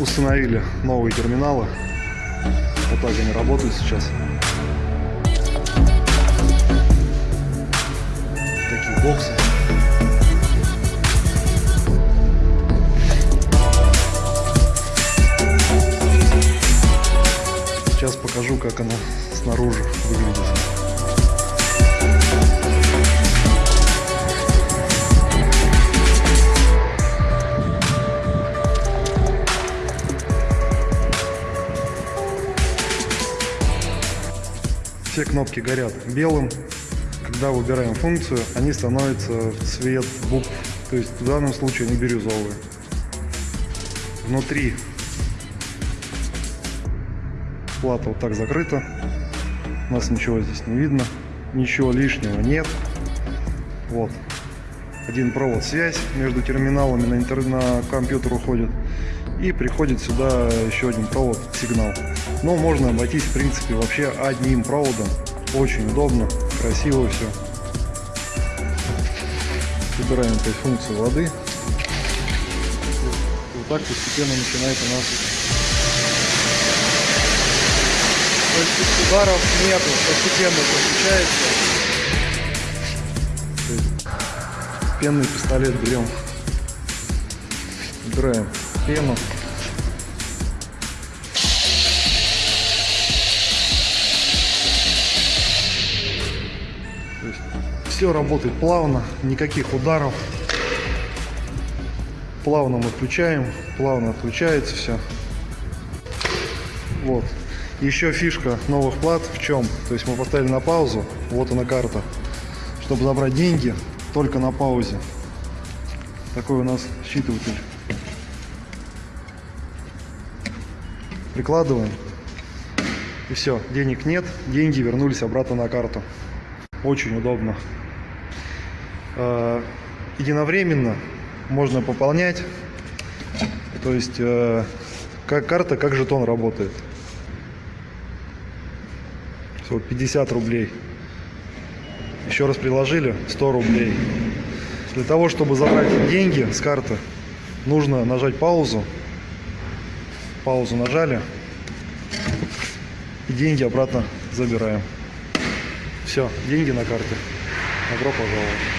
Установили новые терминалы. Вот так они работают сейчас. Такие боксы. Сейчас покажу, как она снаружи выглядит. Все кнопки горят белым. Когда выбираем функцию, они становятся в цвет букв. То есть в данном случае они бирюзовые. Внутри плата вот так закрыта. У нас ничего здесь не видно. Ничего лишнего нет. Вот. Один провод связь между терминалами на, интер... на компьютер уходит. И приходит сюда еще один провод сигнал. Но можно обойтись в принципе вообще одним проводом. Очень удобно, красиво все. Выбираем опять функцию воды. И вот так постепенно начинает у нас То есть ударов нету, постепенно подключается. Пенный пистолет берем. Убираем пену. Все работает плавно, никаких ударов. Плавно мы включаем, плавно отключается все. Вот. Еще фишка новых плат в чем? То есть мы поставили на паузу, вот она карта. Чтобы забрать деньги, только на паузе. Такой у нас считыватель. Прикладываем. И все, денег нет, деньги вернулись обратно на карту. Очень удобно. Э, Единовременно можно пополнять. То есть э, как карта, как жетон работает. Вот 50 рублей. Еще раз приложили 100 рублей. Для того, чтобы забрать деньги с карты, нужно нажать паузу. Паузу нажали. И деньги обратно забираем. Все, деньги на карте. Добро пожаловать.